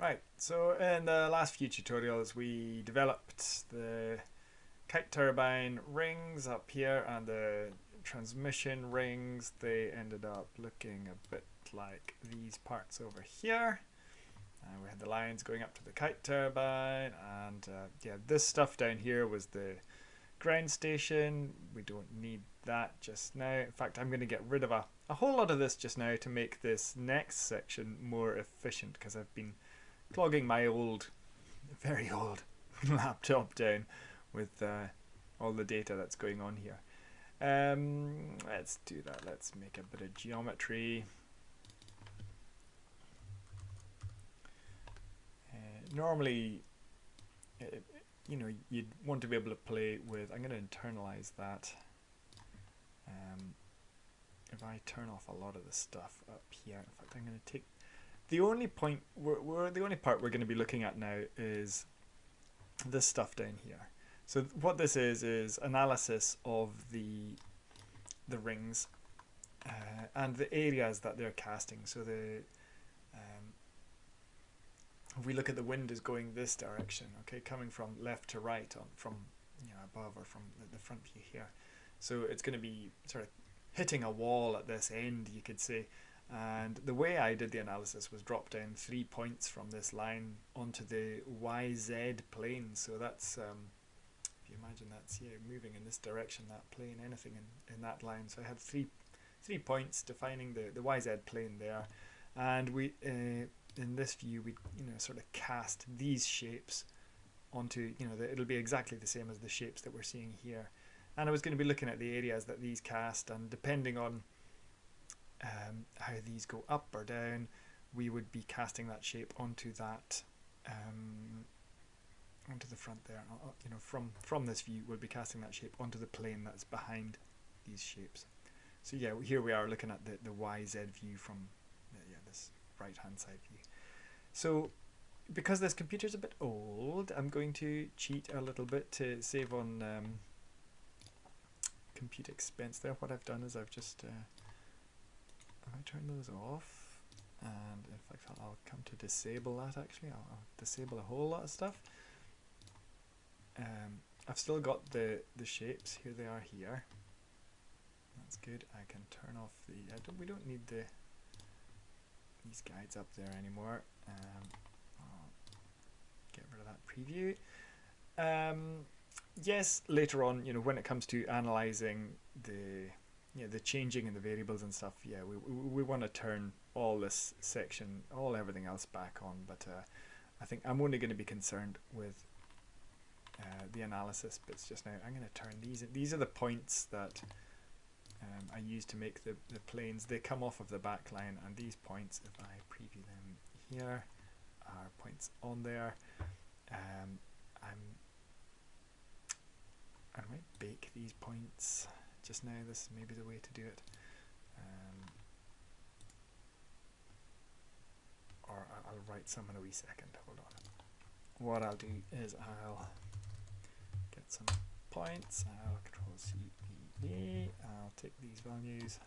Right, so in the last few tutorials we developed the kite turbine rings up here and the transmission rings. They ended up looking a bit like these parts over here. Uh, we had the lines going up to the kite turbine and uh, yeah, this stuff down here was the ground station. We don't need that just now. In fact, I'm going to get rid of a, a whole lot of this just now to make this next section more efficient because I've been clogging my old, very old laptop down with uh, all the data that's going on here. Um, let's do that. Let's make a bit of geometry. Uh, normally, uh, you know, you'd want to be able to play with, I'm going to internalize that. Um, if I turn off a lot of the stuff up here, in fact, I'm going to take the only point, we're, we're, the only part we're going to be looking at now is this stuff down here. So what this is, is analysis of the, the rings uh, and the areas that they're casting. So the, um, if we look at the wind is going this direction, okay, coming from left to right on from you know above or from the, the front view here. So it's going to be sort of hitting a wall at this end, you could say. And the way I did the analysis was drop down three points from this line onto the YZ plane. So that's, um, if you imagine that's yeah, moving in this direction, that plane, anything in, in that line. So I had three three points defining the, the YZ plane there. And we uh, in this view, we you know sort of cast these shapes onto, you know, the, it'll be exactly the same as the shapes that we're seeing here. And I was going to be looking at the areas that these cast and depending on um, how these go up or down, we would be casting that shape onto that, um, onto the front there. Uh, uh, you know, from from this view, we'll be casting that shape onto the plane that's behind these shapes. So yeah, here we are looking at the the YZ view from yeah this right hand side view. So because this computer's a bit old, I'm going to cheat a little bit to save on um, compute expense there. What I've done is I've just uh, I turn those off, and in fact I'll, I'll come to disable that actually, I'll, I'll, disable a whole lot of stuff. Um, I've still got the, the shapes, here they are here. That's good, I can turn off the, I don't, we don't need the these guides up there anymore. Um, get rid of that preview. Um, yes, later on, you know, when it comes to analyzing the yeah, the changing and the variables and stuff, yeah, we, we, we want to turn all this section, all everything else back on, but uh, I think I'm only going to be concerned with uh, the analysis bits just now. I'm going to turn these, these are the points that um, I use to make the, the planes, they come off of the back line, and these points, if I preview them here, are points on there. Um, I'm, I might bake these points just now. This may be the way to do it. Um, or I'll write some in a wee second. Hold on. What I'll do is I'll get some points. I'll control C E D. I'll take these values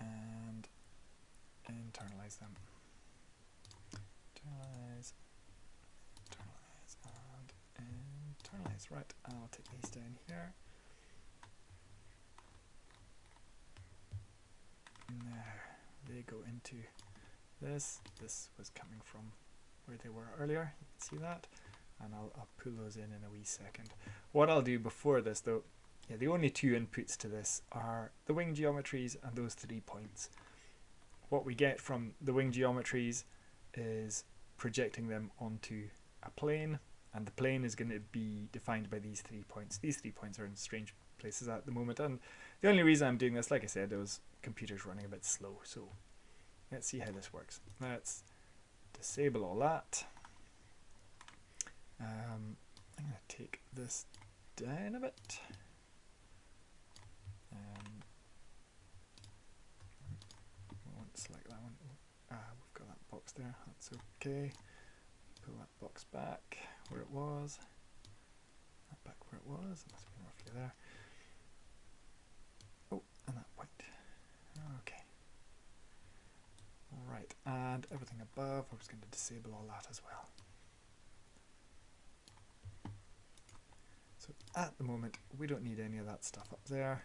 and internalize them. Internalize, and. Right, I'll take these down here. there they go into this. This was coming from where they were earlier. You can see that. And I'll, I'll pull those in in a wee second. What I'll do before this though yeah the only two inputs to this are the wing geometries and those three points. What we get from the wing geometries is projecting them onto a plane and the plane is going to be defined by these three points these three points are in strange places at the moment and the only reason I'm doing this like I said was computer's running a bit slow. So let's see how this works. Let's disable all that. Um, I'm going to take this down a bit. Um, I select that one. Ah, we've got that box there. That's okay. Pull that box back where it was. That back where it was. It must have been roughly there. Oh, and that white. Okay. Right, and everything above, we're just going to disable all that as well. So at the moment, we don't need any of that stuff up there.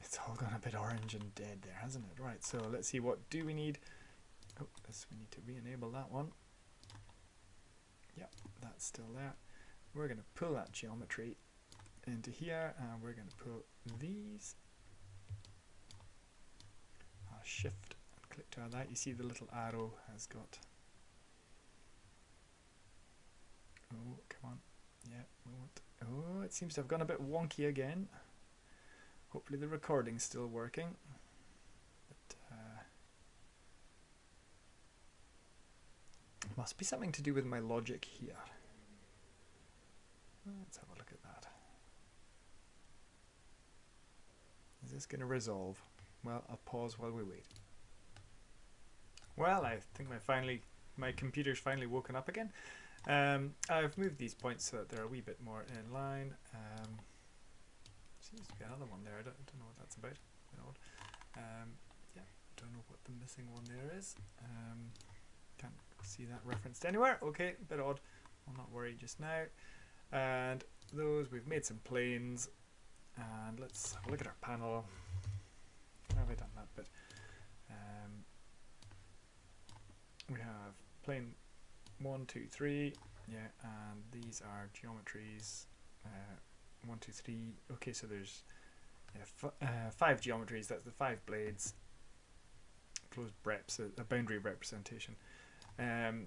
It's all gone a bit orange and dead there, hasn't it? Right, so let's see, what do we need? Oh, this, we need to re-enable that one. Yep, that's still there. We're going to pull that geometry into here, and we're going to pull these. I'll shift and click to that. You see the little arrow has got... Oh, come on. Yeah, we want... Oh, it seems to have gone a bit wonky again. Hopefully the recording's still working. But, uh, must be something to do with my logic here. Let's have a look at that. Is this going to resolve? Well, I'll pause while we wait. Well, I think my finally my computer's finally woken up again. Um, I've moved these points so that they're a wee bit more in line. Um, Seems to be another one there. I don't, don't know what that's about. Um, yeah, don't know what the missing one there is. Um, see that referenced anywhere. Okay, bit odd. I'll not worry just now. And those, we've made some planes. And let's a look at our panel. Have I done that bit? Um, we have plane one, two, three. Yeah, and these are geometries. Uh, one, two, three. Okay, so there's yeah, uh, five geometries. That's the five blades. Closed breps, a, a boundary representation. Um,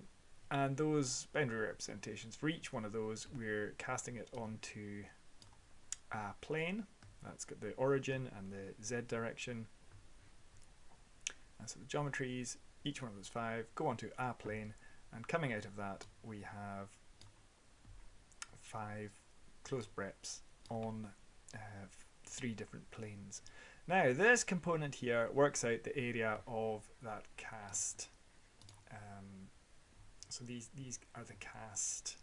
and those boundary representations, for each one of those, we're casting it onto a plane. That's got the origin and the z direction. And so the geometries, each one of those five, go onto a plane, and coming out of that, we have five closed breps on uh, three different planes. Now this component here works out the area of that cast. Um, so these these are the cast.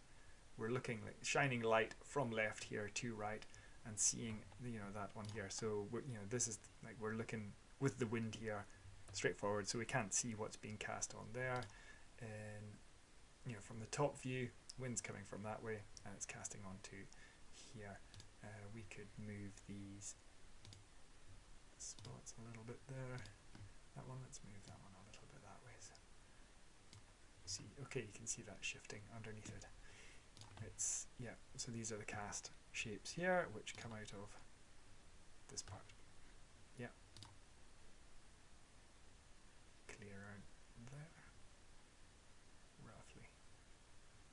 We're looking like shining light from left here to right and seeing you know that one here. So you know this is like we're looking with the wind here straightforward so we can't see what's being cast on there and you know from the top view wind's coming from that way and it's casting onto here uh, we could move these spots a little bit there. That one, let's move that one a little bit that way. So see, okay, you can see that shifting underneath it. It's, yeah, so these are the cast shapes here, which come out of this part. Yeah. Clear out there. Roughly.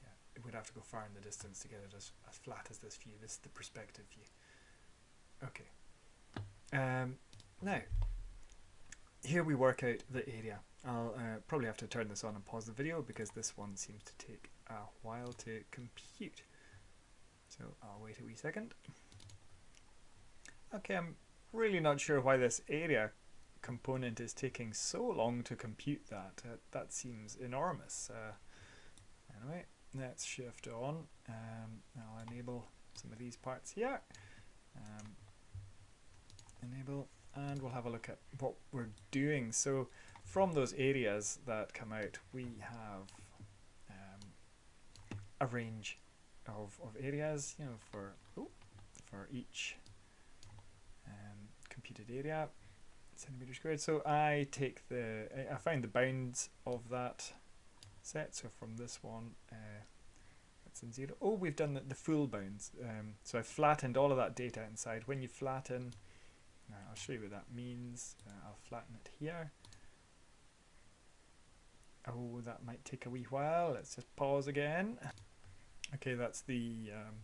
Yeah, it would have to go far in the distance to get it as, as flat as this view. This is the perspective view. Okay. Um, now, here we work out the area. I'll uh, probably have to turn this on and pause the video because this one seems to take a while to compute. So I'll wait a wee second. Okay, I'm really not sure why this area component is taking so long to compute that. Uh, that seems enormous. Uh, anyway, let's shift on. Um, I'll enable some of these parts here. Um, enable, and we'll have a look at what we're doing. So from those areas that come out, we have um, a range of, of areas, you know, for oh, for each um, computed area, centimeter squared. So I take the, I find the bounds of that set. So from this one, uh, that's in zero. Oh, we've done the, the full bounds. Um, so I flattened all of that data inside. When you flatten, uh, I'll show you what that means. Uh, I'll flatten it here. Oh, that might take a wee while. Let's just pause again. Okay, that's the um,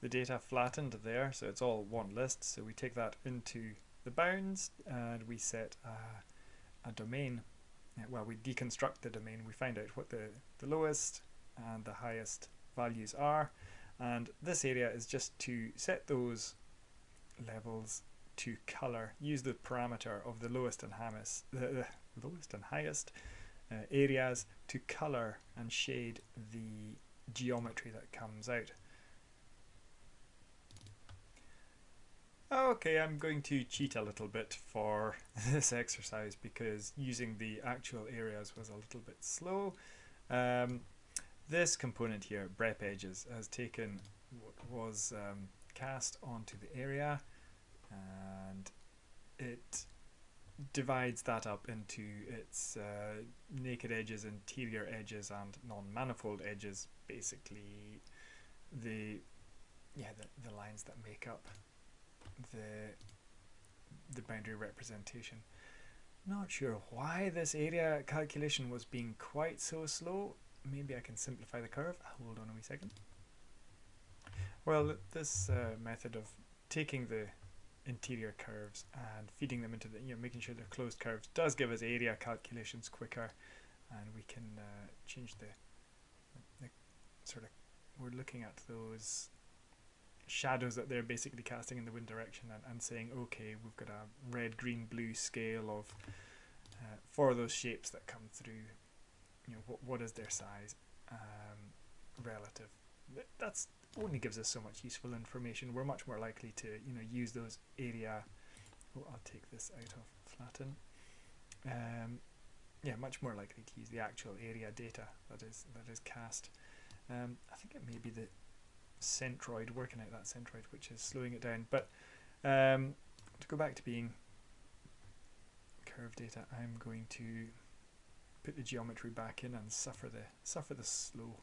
the data flattened there, so it's all one list. So we take that into the bounds and we set a, a domain well, we deconstruct the domain, we find out what the, the lowest and the highest values are. And this area is just to set those levels to color, use the parameter of the lowest and highest, the, the lowest and highest uh, areas to color and shade the geometry that comes out. Okay, I'm going to cheat a little bit for this exercise because using the actual areas was a little bit slow. Um, this component here, brep edges, has taken what was um, cast onto the area and it divides that up into its uh, naked edges, interior edges and non-manifold edges, basically the yeah the, the lines that make up the the boundary representation. Not sure why this area calculation was being quite so slow. Maybe I can simplify the curve. Hold on a wee second. Well, this uh, method of taking the interior curves and feeding them into the, you know, making sure they're closed curves does give us area calculations quicker and we can uh, change the, the sort of, we're looking at those shadows that they're basically casting in the wind direction and, and saying, okay, we've got a red, green, blue scale of uh, for those shapes that come through. You know, what what is their size um, relative? That's only gives us so much useful information. We're much more likely to you know use those area. Oh, I'll take this out of flatten. Um, yeah, much more likely to use the actual area data that is that is cast. Um, I think it may be the centroid, working out that centroid, which is slowing it down. But um, to go back to being curve data, I'm going to put the geometry back in and suffer the suffer the slow.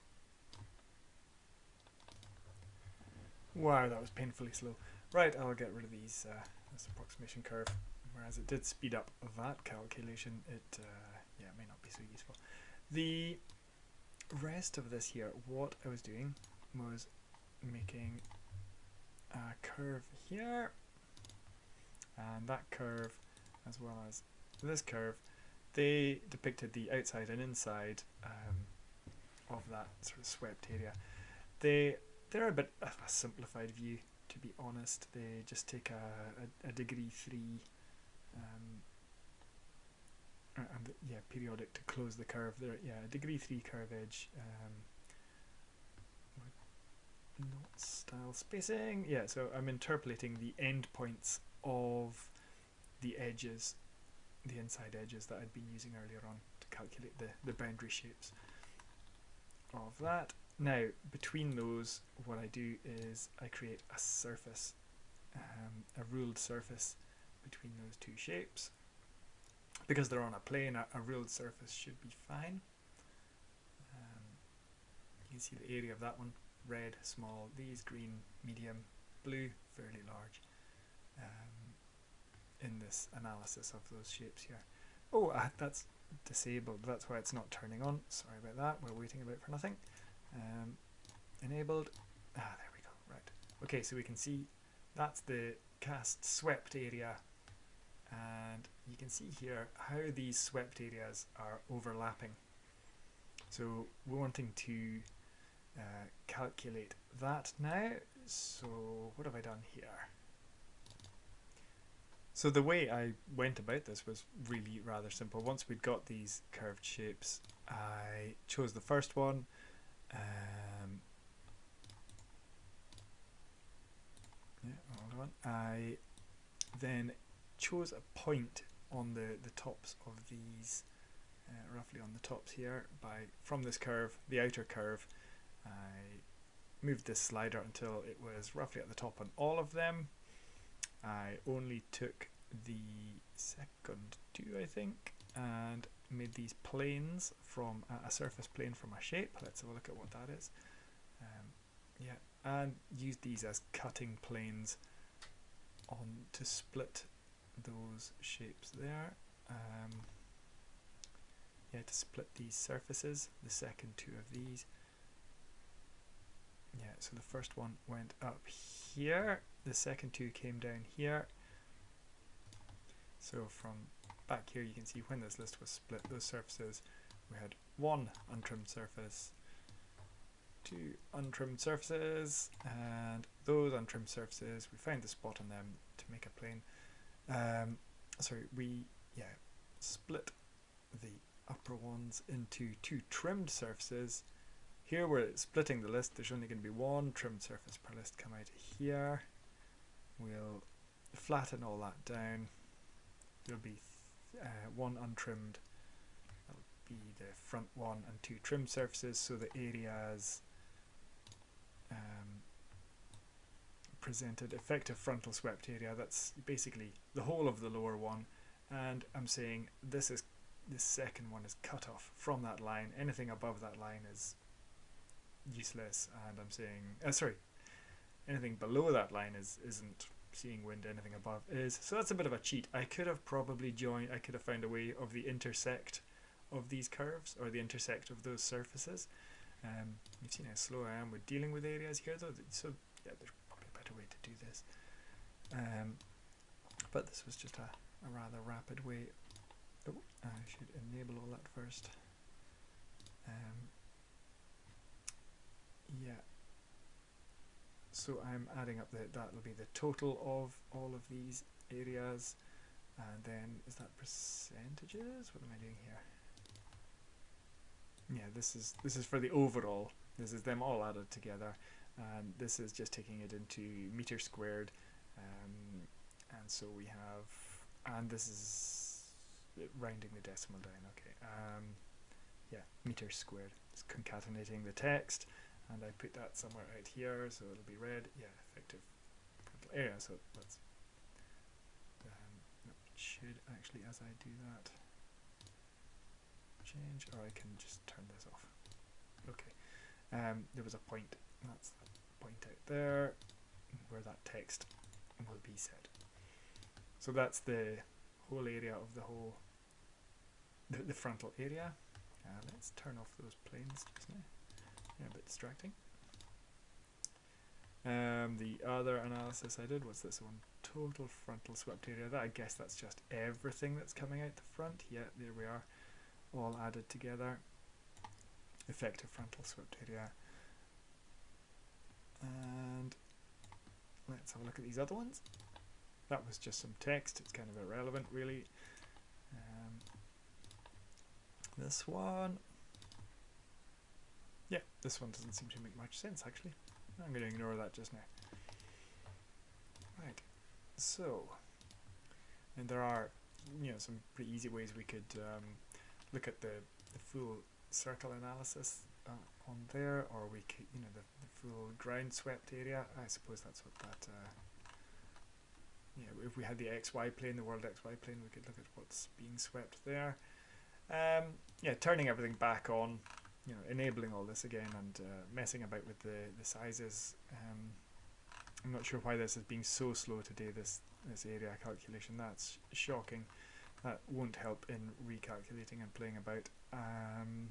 Wow, that was painfully slow. Right, I'll get rid of these uh, this approximation curve. Whereas it did speed up that calculation, it uh, yeah may not be so useful. The rest of this here, what I was doing was making a curve here and that curve as well as this curve they depicted the outside and inside um, of that sort of swept area they they're a bit of a simplified view to be honest they just take a, a, a degree 3 um, and yeah periodic to close the curve there yeah a degree 3 curve edge um, knot style spacing. Yeah, so I'm interpolating the endpoints of the edges, the inside edges that I'd been using earlier on to calculate the, the boundary shapes of that. Now, between those, what I do is I create a surface, um, a ruled surface between those two shapes. Because they're on a plane, a, a ruled surface should be fine. Um, you can see the area of that one red, small, these green, medium, blue, fairly large um, in this analysis of those shapes here. Oh, uh, that's disabled, that's why it's not turning on, sorry about that, we're waiting about for nothing. Um, enabled, ah there we go, right. Okay, so we can see that's the cast swept area and you can see here how these swept areas are overlapping. So we're wanting to uh, calculate that now. So what have I done here? So the way I went about this was really rather simple. Once we'd got these curved shapes, I chose the first one. Um, yeah, hold on. I then chose a point on the, the tops of these, uh, roughly on the tops here, by from this curve, the outer curve, I moved this slider until it was roughly at the top on all of them. I only took the second two, I think, and made these planes from uh, a surface plane from a shape. Let's have a look at what that is. Um, yeah, and used these as cutting planes on to split those shapes there. Um, yeah, to split these surfaces, the second two of these yeah, so the first one went up here, the second two came down here. So from back here you can see when this list was split, those surfaces, we had one untrimmed surface, two untrimmed surfaces, and those untrimmed surfaces, we found the spot on them to make a plane. Um, sorry, we yeah split the upper ones into two trimmed surfaces here we're splitting the list, there's only going to be one trimmed surface per list come out here. We'll flatten all that down. There'll be uh, one untrimmed. That'll be the front one and two trim surfaces. So the areas um, presented effective frontal swept area. That's basically the whole of the lower one. And I'm saying this is this second one is cut off from that line. Anything above that line is useless. And I'm saying, uh, sorry, anything below that line is isn't seeing wind. Anything above is. So that's a bit of a cheat. I could have probably joined. I could have found a way of the intersect of these curves or the intersect of those surfaces. Um, you've seen how slow I am with dealing with areas here, though. So yeah, there's probably a better way to do this. Um, but this was just a, a rather rapid way Oh, I should enable all that first. Um, yeah. So I'm adding up the, that'll be the total of all of these areas. And then, is that percentages? What am I doing here? Yeah, this is this is for the overall. This is them all added together, and this is just taking it into meter squared. Um, and so we have, and this is rounding the decimal down, okay. Um, yeah, meter squared. It's concatenating the text, and I put that somewhere out here, so it'll be red. Yeah, effective area, so let's, um, should actually, as I do that, change, or I can just turn this off. Okay, um, there was a point, that's point out there, where that text will be set. So that's the whole area of the whole the, the frontal area. Uh, let's turn off those planes just now. Yeah, a bit distracting. Um, the other analysis I did was this one, total frontal swept area. That I guess that's just everything that's coming out the front. Yeah, there we are, all added together. Effective frontal swept area. And let's have a look at these other ones. That was just some text. It's kind of irrelevant, really. Um, this one. Yeah, this one doesn't seem to make much sense actually. I'm going to ignore that just now. Right, so, and there are, you know, some pretty easy ways we could um, look at the, the full circle analysis uh, on there, or we could, you know, the, the full ground swept area. I suppose that's what that, uh, yeah, if we had the XY plane, the world XY plane, we could look at what's being swept there. Um, yeah, turning everything back on, you know, enabling all this again and uh, messing about with the, the sizes. Um, I'm not sure why this is being so slow today, this, this area calculation. That's shocking. That won't help in recalculating and playing about. Um,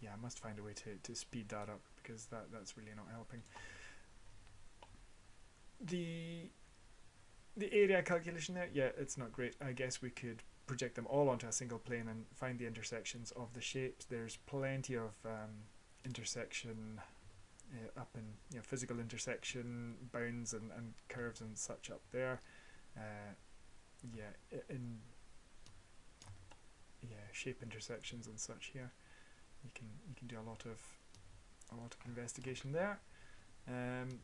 yeah, I must find a way to, to speed that up because that, that's really not helping. The the area calculation there, yeah, it's not great. I guess we could project them all onto a single plane and find the intersections of the shapes. There's plenty of um, intersection uh, up in you know, physical intersection bounds and, and curves and such up there. Uh, yeah, in yeah shape intersections and such here. You can you can do a lot of a lot of investigation there. Um,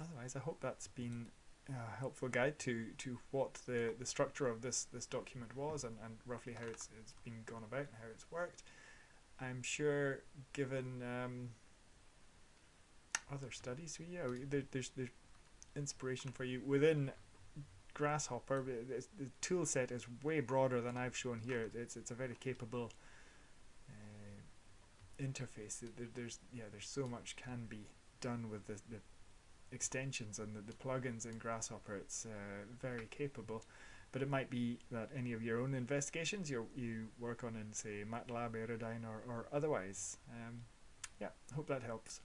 otherwise, I hope that's been uh, helpful guide to to what the the structure of this this document was and, and roughly how it's it's been gone about and how it's worked. I'm sure, given um, other studies, yeah, there, there's there's inspiration for you within Grasshopper. The, tool set is way broader than I've shown here. It's it's a very capable uh, interface. There, there's yeah, there's so much can be done with the the extensions and the, the plugins in Grasshopper, it's uh, very capable. But it might be that any of your own investigations you you work on in, say, MATLAB, Aerodyne, or, or otherwise. Um, yeah, hope that helps.